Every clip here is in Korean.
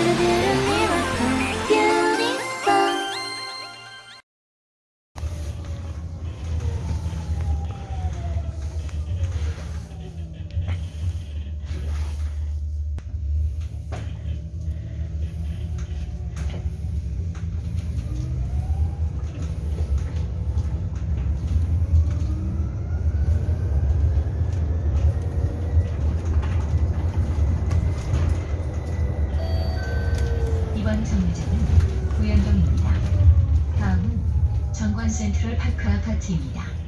do do do 센트럴 파크 아파트입니다.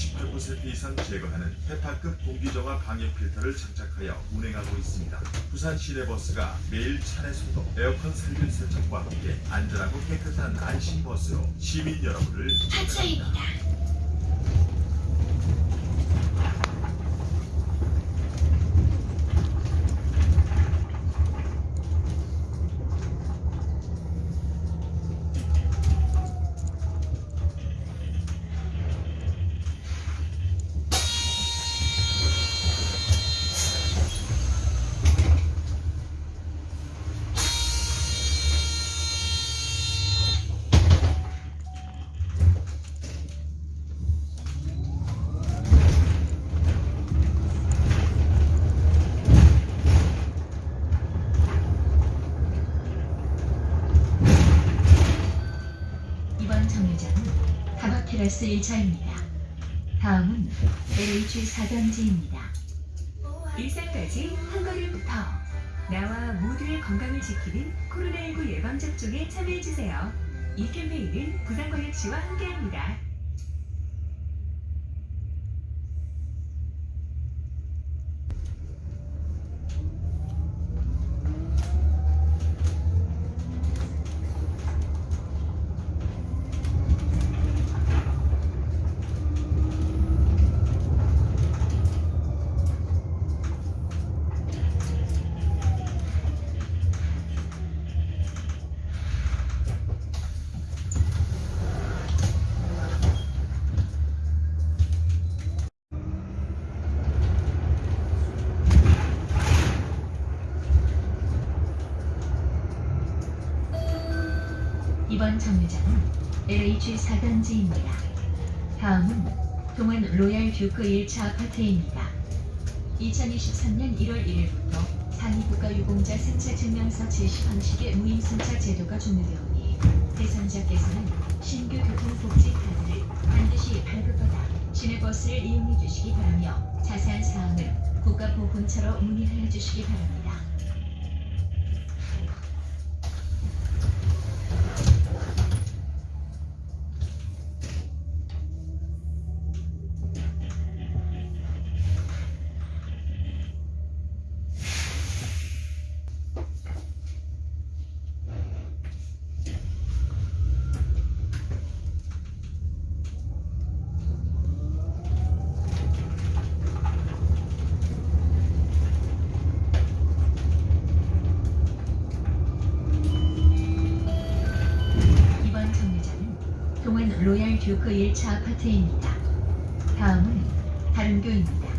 98% 이상 제거하는 헤파급 공기정화 방해 필터를 장착하여 운행하고 있습니다. 부산 시내버스가 매일 차내 소독, 에어컨 살균 세척과 함께 안전하고 깨끗한 안심버스로 시민 여러분을 하차입니다. 다바키라스 1차입니다. 다음은 LH 4단지입니다. 일산까지 한 걸음부터 나와 모두의 건강을 지키는 코로나19 예방접종에 참여해주세요. 이 캠페인은 부산광역시와 함께합니다. 정류장은 LH 4단지입니다. 다음은 동안 로얄 듀크 1차 아파트입니다. 2023년 1월 1일부터 상위 국가유공자 승차 증명서 제시 방식의 무임 승차 제도가 종료되오니 대상자께서는 신규 교통복지 카드를 반드시 발급받아 시내버스를 이용해 주시기 바라며 자세한 사항은 국가보훈처로 문의하여 주시기 바랍니다. 듀크 1차 아파트입니다. 다음은 다른 교입니다.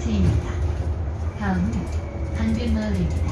자체입니다. 다음은 강변마을입니다.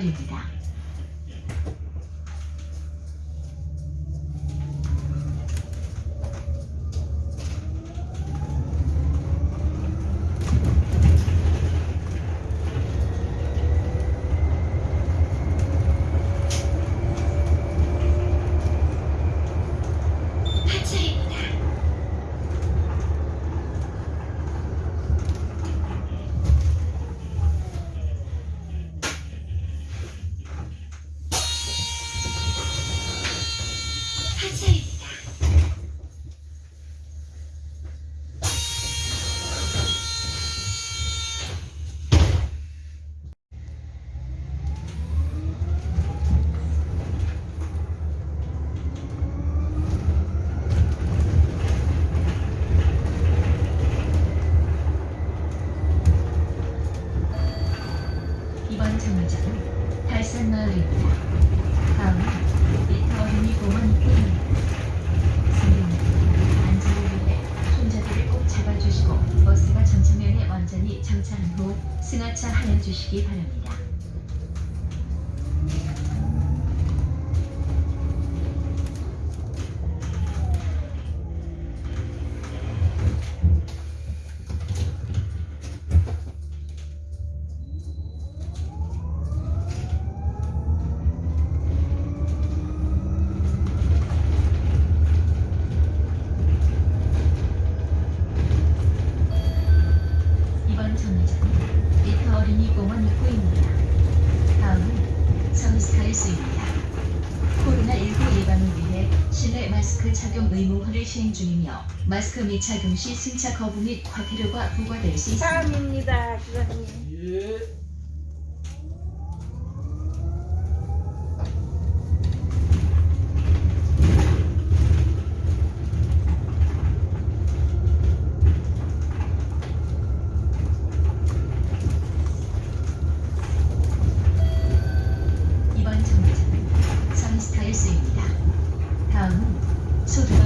identidad. 장차한 후 승하차 하여 주시기 바랍니다. 제공될 수 있다. 코로나19 예방을 위해 실내 마스크 착용 의무화를 시행 중이며 마스크 미착용 시 승차 거부 및 과태료가 부과될 수 있습니다. 사합니다 기사님. 예. 다음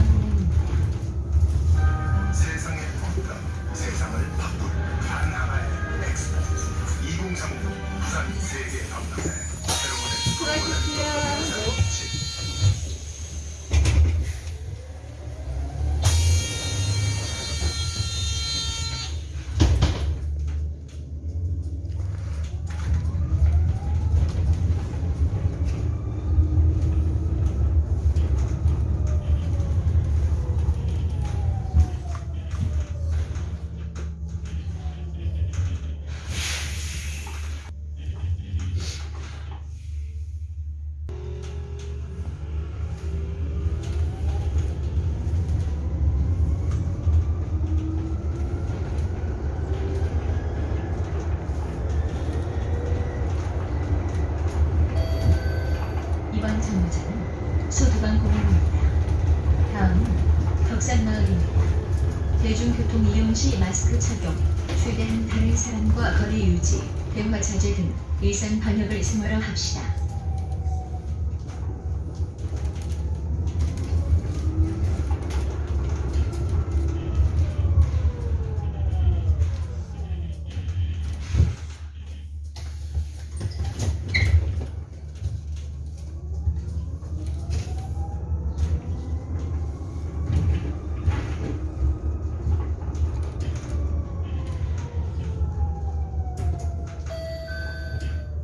마스크 착용, 최대한 다른 사람과 거리 유지, 대화 자제 등 일상 방역을 생활화 합시다.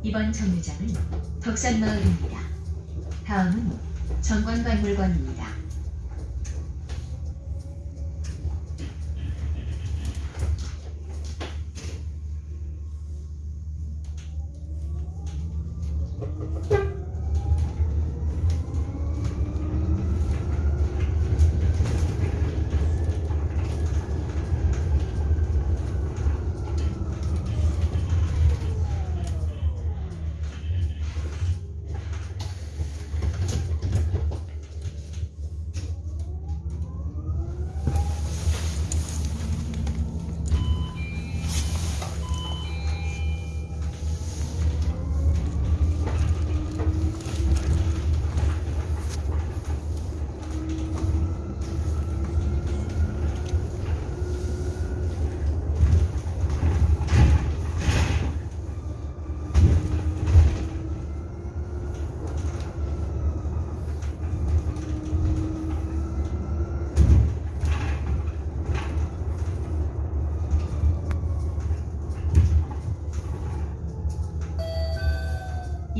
이번 정류장은 덕산마을입니다. 다음은 정관박물관입니다.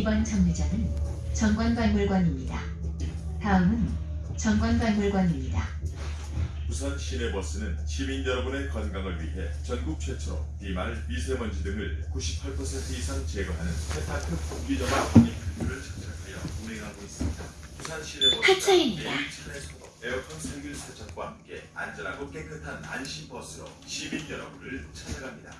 이번 정류장은 정관박물관입니다. 다음은 정관박물관입니다. 부산 시내버스는 시민 여러분의 건강을 위해 전국 최초로 비말, 미세먼지 등을 98% 이상 제거하는 페타급 공기저마 방역 필터를 장착하여 운행하고 있습니다. 부산 하차입니다. 매일 차례 에어컨 살균 세척과 함께 안전하고 깨끗한 안심버스로 시민 여러분을 찾아갑니다.